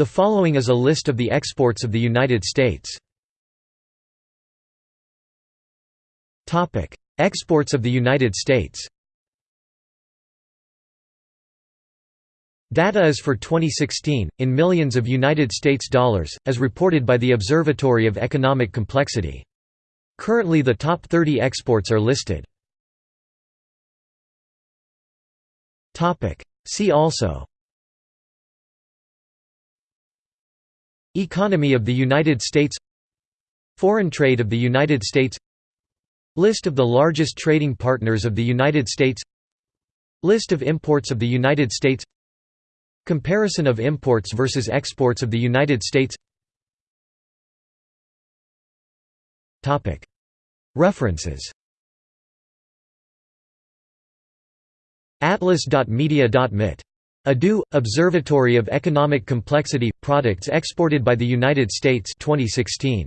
The following is a list of the exports of the United States. Exports of the United States Data is for 2016, in millions of United States dollars, as reported by the Observatory of Economic Complexity. Currently the top 30 exports are listed. See also Economy of the United States Foreign trade of the United States List of the largest trading partners of the United States List of imports of the United States Comparison of imports versus exports of the United States References Atlas.media.mit. EDU, Observatory of Economic Complexity – Products exported by the United States 2016.